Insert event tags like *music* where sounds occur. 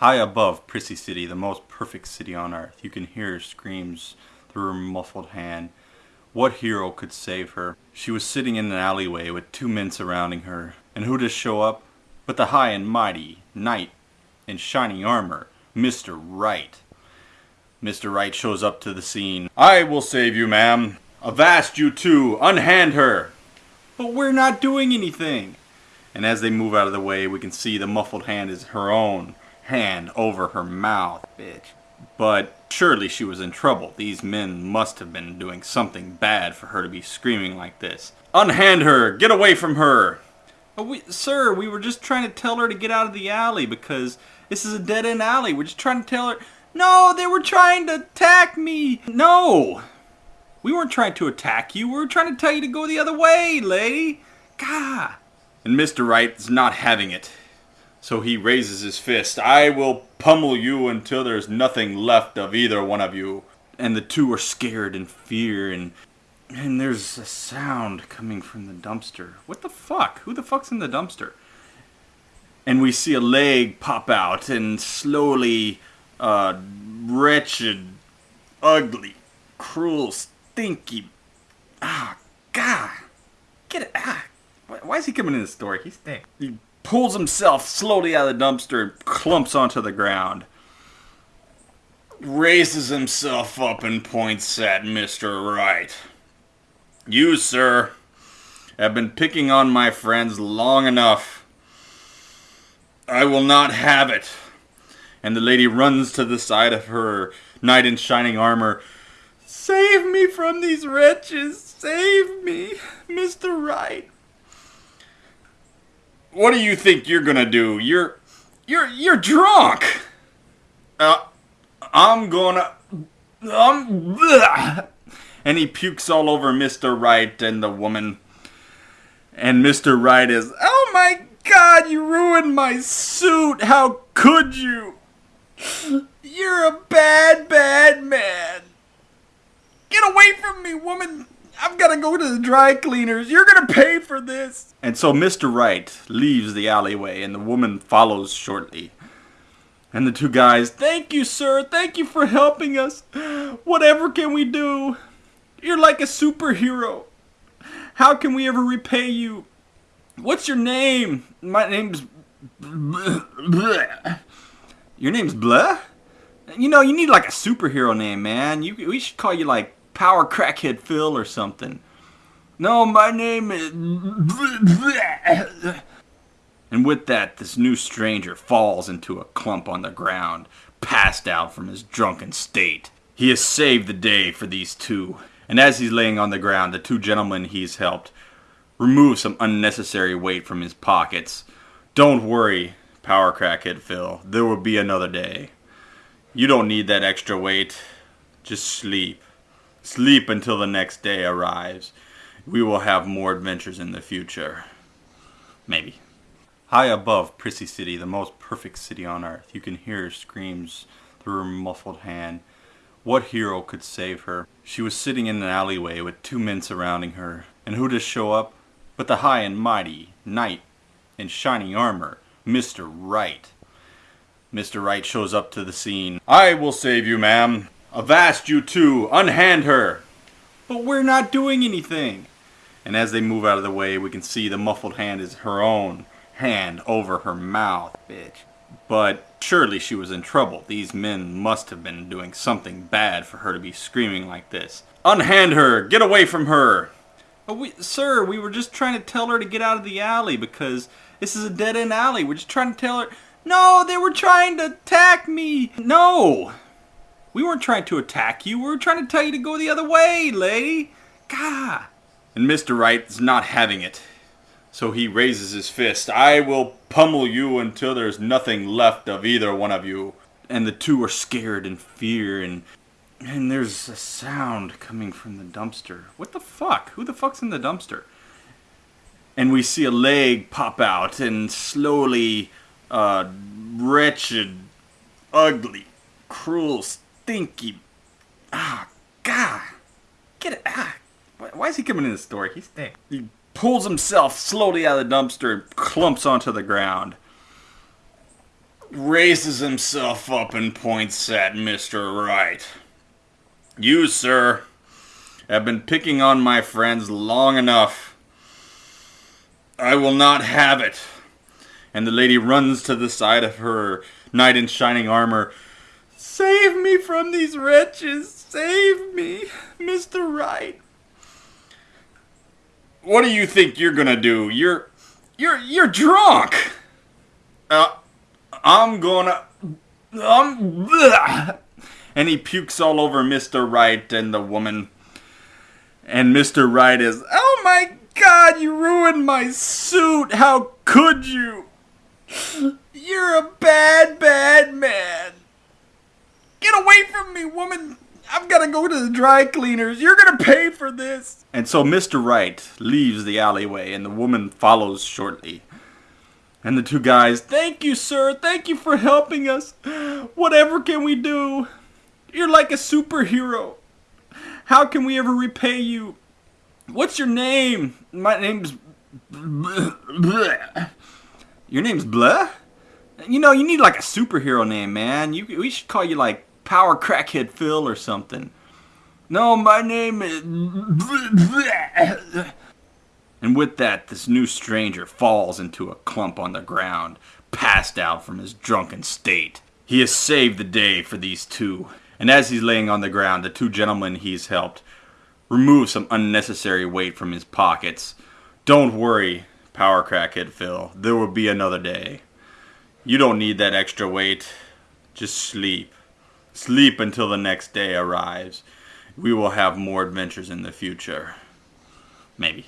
High above Prissy City, the most perfect city on earth, you can hear her screams through her muffled hand. What hero could save her? She was sitting in an alleyway with two men surrounding her, and who does show up? But the high and mighty knight in shining armor, Mr. Wright. Mr. Wright shows up to the scene. I will save you, ma'am. Avast you two, unhand her. But we're not doing anything. And as they move out of the way, we can see the muffled hand is her own hand over her mouth, bitch. But surely she was in trouble. These men must have been doing something bad for her to be screaming like this. Unhand her! Get away from her! Oh, we, sir, we were just trying to tell her to get out of the alley because this is a dead end alley. We're just trying to tell her. No, they were trying to attack me! No! We weren't trying to attack you. We were trying to tell you to go the other way, lady. Gah! And Mr. Right is not having it. So he raises his fist. I will pummel you until there's nothing left of either one of you. And the two are scared in fear and and there's a sound coming from the dumpster. What the fuck? Who the fuck's in the dumpster? And we see a leg pop out and slowly uh wretched, ugly, cruel, stinky Ah God. Get it ah why is he coming in the store? He's stinks. He pulls himself slowly out of the dumpster and clumps onto the ground. Raises himself up and points at Mr. Wright. You, sir, have been picking on my friends long enough. I will not have it. And the lady runs to the side of her knight in shining armor. Save me from these wretches! Save me, Mr. Right. What do you think you're gonna do? You're, you're, you're drunk. Uh, I'm gonna, um, bleh. and he pukes all over Mr. Right and the woman. And Mr. Right is, oh my God, you ruined my suit. How could you? You're a bad, bad man. Get away from me, woman. I've got to go to the dry cleaners. You're going to pay for this. And so Mr. Wright leaves the alleyway and the woman follows shortly. And the two guys, thank you, sir. Thank you for helping us. Whatever can we do? You're like a superhero. How can we ever repay you? What's your name? My name's. *laughs* Your name's Blah? You know, you need like a superhero name, man. You, we should call you like Power Crackhead Phil or something. No, my name is. And with that, this new stranger falls into a clump on the ground, passed out from his drunken state. He has saved the day for these two. And as he's laying on the ground, the two gentlemen he's helped remove some unnecessary weight from his pockets. Don't worry, Power Crackhead Phil. There will be another day. You don't need that extra weight. Just sleep. Sleep until the next day arrives. We will have more adventures in the future. Maybe. High above Prissy City, the most perfect city on earth, you can hear her screams through her muffled hand. What hero could save her? She was sitting in an alleyway with two men surrounding her. And who does show up? But the high and mighty knight in shining armor, Mr. Right. Mr. Right shows up to the scene. I will save you, ma'am. Avast you two, unhand her. But we're not doing anything. And as they move out of the way, we can see the muffled hand is her own hand over her mouth, bitch. But surely she was in trouble. These men must have been doing something bad for her to be screaming like this. Unhand her! Get away from her! Oh, we, sir, we were just trying to tell her to get out of the alley because this is a dead end alley. We're just trying to tell her. No, they were trying to attack me. No. We weren't trying to attack you. We were trying to tell you to go the other way, lady. God. And Mr. Wright is not having it. So he raises his fist. I will pummel you until there's nothing left of either one of you. And the two are scared and fear and and there's a sound coming from the dumpster. What the fuck? Who the fuck's in the dumpster? And we see a leg pop out and slowly uh wretched, ugly, cruel, stinky. Ah, God. Get it. Ah. Why is he coming in the store? He's stinks. He pulls himself slowly out of the dumpster and clumps onto the ground. raises himself up and points at Mr. Wright. You, sir, have been picking on my friends long enough. I will not have it. And the lady runs to the side of her knight in shining armor. Save me from these wretches! Save me, Mr. Wright! What do you think you're gonna do? You're you're you're drunk. Uh, I'm gonna um and he pukes all over Mr. Wright and the woman. And Mr. Wright is, "Oh my god, you ruined my suit. How could you? You're a bad bad man. Get away from me, woman." I've got to go to the dry cleaners. You're going to pay for this. And so Mr. Wright leaves the alleyway and the woman follows shortly. And the two guys, thank you, sir. Thank you for helping us. Whatever can we do? You're like a superhero. How can we ever repay you? What's your name? My name's. *laughs* Your name's Blah? You know, you need like a superhero name, man. You, we should call you like Power Crackhead Phil or something. No, my name is. And with that, this new stranger falls into a clump on the ground, passed out from his drunken state. He has saved the day for these two, and as he's laying on the ground, the two gentlemen he's helped remove some unnecessary weight from his pockets. Don't worry, Power Crackhead Phil, there will be another day. You don't need that extra weight. Just sleep. Sleep until the next day arrives. We will have more adventures in the future. Maybe.